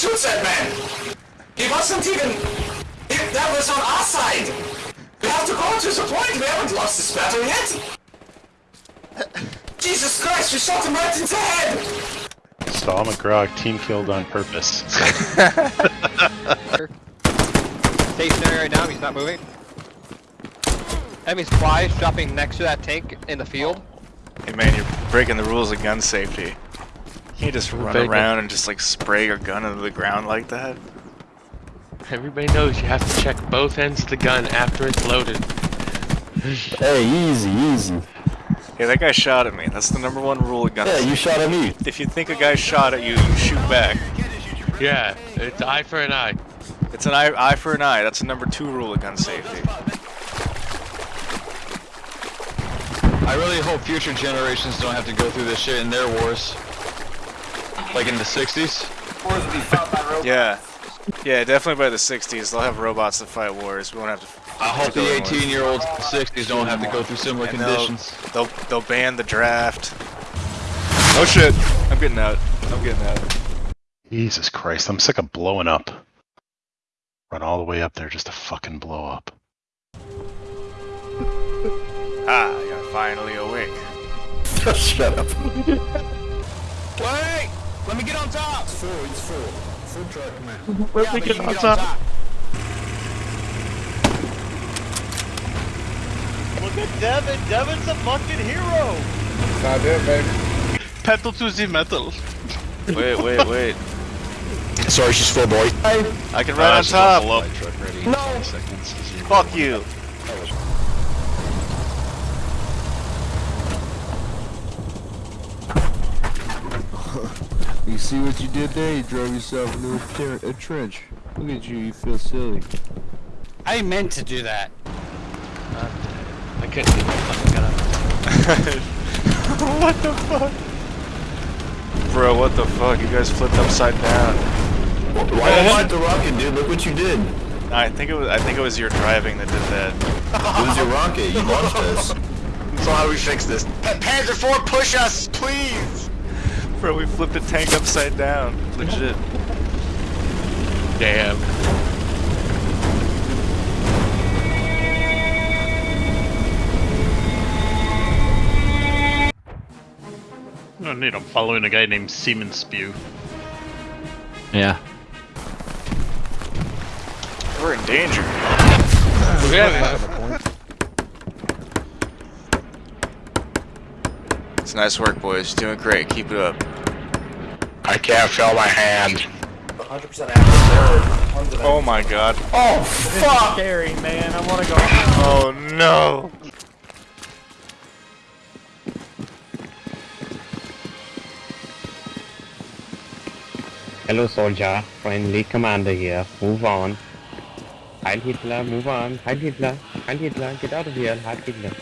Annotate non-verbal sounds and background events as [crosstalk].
shoot that man! He wasn't even... He, that was on our side! We have to go to the point, we haven't lost this battle yet! Jesus Christ, we shot him right in the head! Stahl McGraw, team killed on purpose. [laughs] Stationary right now, he's not moving. Enemy supplies dropping next to that tank in the field. Hey man, you're breaking the rules of gun safety. You can't just run Bacon. around and just like spray your gun into the ground like that. Everybody knows you have to check both ends of the gun after it's loaded. Hey, easy, easy. Hey, that guy shot at me. That's the number one rule of gun Yeah, safety. you shot at me. If you think a guy shot at you, you shoot back. Yeah, it's eye for an eye. It's an eye, eye for an eye. That's the number two rule of gun safety. I really hope future generations don't have to go through this shit in their wars. Like in the 60s. Wars will be fought by robots. Yeah. Yeah, definitely by the 60s. They'll have robots to fight wars. We won't have to. I hope the go in wars. 18 year olds in the 60s don't have to go through similar And they'll, conditions. they'll they'll ban the draft. Oh shit! I'm getting out. I'm getting out. Jesus Christ, I'm sick of blowing up. Run all the way up there just to fucking blow up. [laughs] Ah, you're finally awake. [laughs] Shut up. [laughs] Wait! Let me get on top! It's full, it's full. Full truck, man. Yeah, but you can get on top. Look at Devin. Devin's a fucking hero. Not it, baby. Pedal to the metal. Wait, wait, wait. [laughs] Sorry, she's full, boy. I can run on top. No! Fuck you. You see what you did there? You drove yourself into a, ter- a trench. Look at you, you feel silly. I meant to do that. I couldn't get my fucking gun up. [laughs] what the fuck? Bro, what the fuck? You guys flipped upside down. Why did you shoot the rocket, dude? Look what you did. I think it was. I think it was your driving that did that. It was your rocket. You launched us. [laughs] So how do we fix this? Panzer IV, push us, please! [laughs] Bro, we flipped a tank upside down. Legit. Damn. Oh, neat. I'm following a guy named Seaman Spew. Yeah. We're in danger. It's nice work, boys. Doing great. Keep it up. I can't feel my hand. 100% Oh my god. Oh, fuck! Scary, man. I want to go. Oh no. Hello, soldier. Friendly commander here. Move on. Heil Hitler, move on. Heil Hitler. Heil Hitler. Get out of here. Heil Hitler.